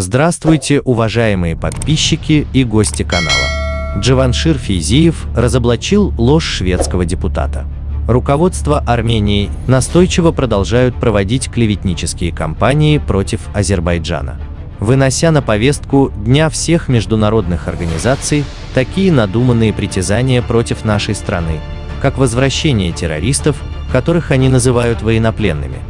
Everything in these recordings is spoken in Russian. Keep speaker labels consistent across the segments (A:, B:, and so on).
A: Здравствуйте, уважаемые подписчики и гости канала. Джаваншир Физиев разоблачил ложь шведского депутата. Руководство Армении настойчиво продолжают проводить клеветнические кампании против Азербайджана, вынося на повестку дня всех международных организаций такие надуманные притязания против нашей страны, как возвращение террористов, которых они называют военнопленными,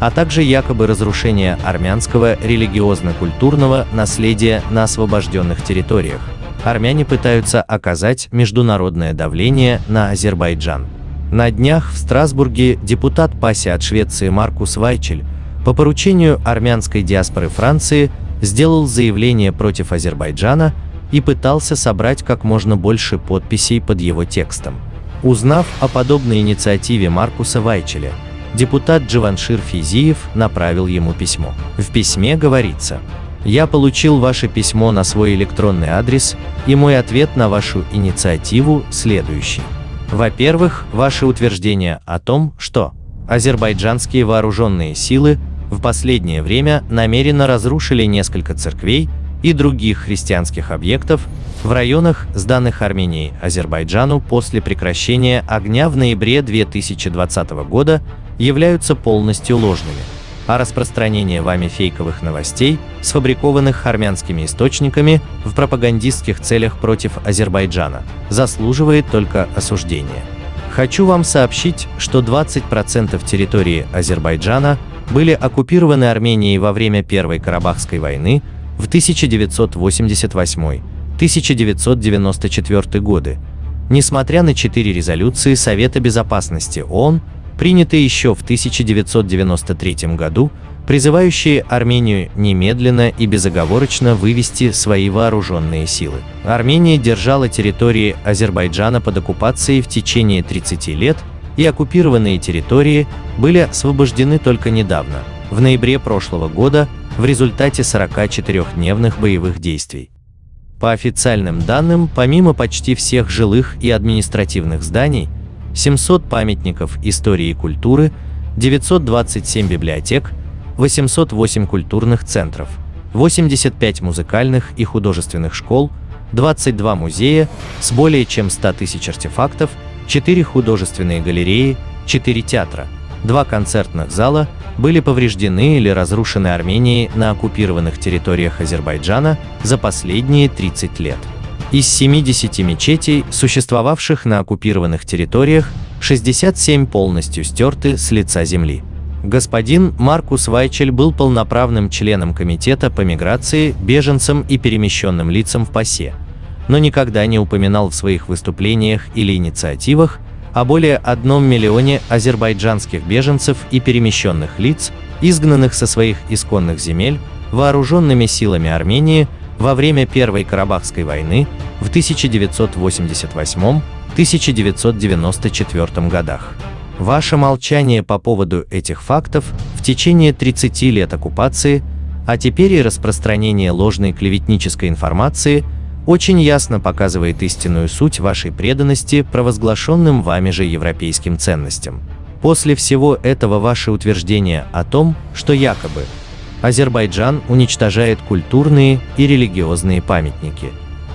A: а также якобы разрушение армянского религиозно-культурного наследия на освобожденных территориях. Армяне пытаются оказать международное давление на Азербайджан. На днях в Страсбурге депутат ПАСИ от Швеции Маркус Вайчель по поручению армянской диаспоры Франции сделал заявление против Азербайджана и пытался собрать как можно больше подписей под его текстом. Узнав о подобной инициативе Маркуса Вайчеля, депутат Дживаншир Физиев направил ему письмо. В письме говорится «Я получил ваше письмо на свой электронный адрес, и мой ответ на вашу инициативу следующий. Во-первых, ваше утверждение о том, что азербайджанские вооруженные силы в последнее время намеренно разрушили несколько церквей и других христианских объектов в районах, сданных Арменией Азербайджану после прекращения огня в ноябре 2020 года, являются полностью ложными, а распространение вами фейковых новостей, сфабрикованных армянскими источниками в пропагандистских целях против Азербайджана, заслуживает только осуждения. Хочу вам сообщить, что 20% территории Азербайджана были оккупированы Арменией во время Первой Карабахской войны в 1988-1994 годы, несмотря на четыре резолюции Совета Безопасности ООН, принятые еще в 1993 году, призывающие Армению немедленно и безоговорочно вывести свои вооруженные силы. Армения держала территории Азербайджана под оккупацией в течение 30 лет, и оккупированные территории были освобождены только недавно, в ноябре прошлого года, в результате 44-дневных боевых действий. По официальным данным, помимо почти всех жилых и административных зданий, 700 памятников истории и культуры, 927 библиотек, 808 культурных центров, 85 музыкальных и художественных школ, 22 музея с более чем 100 тысяч артефактов, 4 художественные галереи, 4 театра, 2 концертных зала были повреждены или разрушены Арменией на оккупированных территориях Азербайджана за последние 30 лет. Из 70 мечетей, существовавших на оккупированных территориях, 67 полностью стерты с лица земли. Господин Маркус Вайчель был полноправным членом Комитета по миграции, беженцам и перемещенным лицам в ПАСЕ, но никогда не упоминал в своих выступлениях или инициативах о более одном миллионе азербайджанских беженцев и перемещенных лиц, изгнанных со своих исконных земель вооруженными силами Армении во время Первой Карабахской войны в 1988-1994 годах. Ваше молчание по поводу этих фактов в течение 30 лет оккупации, а теперь и распространение ложной клеветнической информации – очень ясно показывает истинную суть вашей преданности провозглашенным вами же европейским ценностям. После всего этого ваше утверждение о том, что якобы Азербайджан уничтожает культурные и религиозные памятники,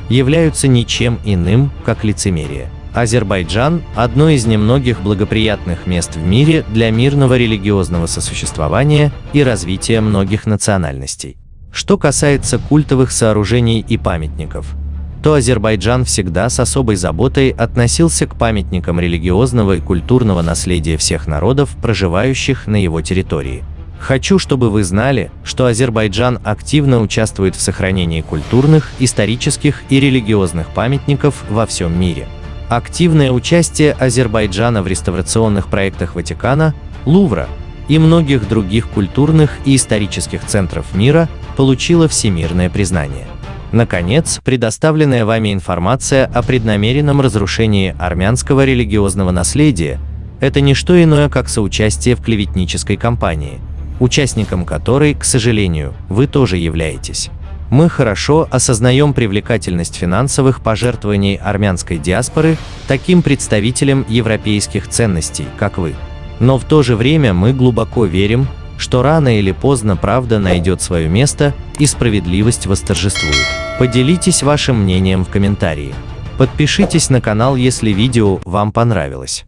A: являются ничем иным, как лицемерие. Азербайджан – одно из немногих благоприятных мест в мире для мирного религиозного сосуществования и развития многих национальностей. Что касается культовых сооружений и памятников – то Азербайджан всегда с особой заботой относился к памятникам религиозного и культурного наследия всех народов, проживающих на его территории. Хочу, чтобы вы знали, что Азербайджан активно участвует в сохранении культурных, исторических и религиозных памятников во всем мире. Активное участие Азербайджана в реставрационных проектах Ватикана, Лувра и многих других культурных и исторических центров мира получило всемирное признание. Наконец, предоставленная вами информация о преднамеренном разрушении армянского религиозного наследия – это не что иное, как соучастие в клеветнической кампании, участником которой, к сожалению, вы тоже являетесь. Мы хорошо осознаем привлекательность финансовых пожертвований армянской диаспоры таким представителям европейских ценностей, как вы. Но в то же время мы глубоко верим, что рано или поздно правда найдет свое место и справедливость восторжествует. Поделитесь вашим мнением в комментарии. Подпишитесь на канал, если видео вам понравилось.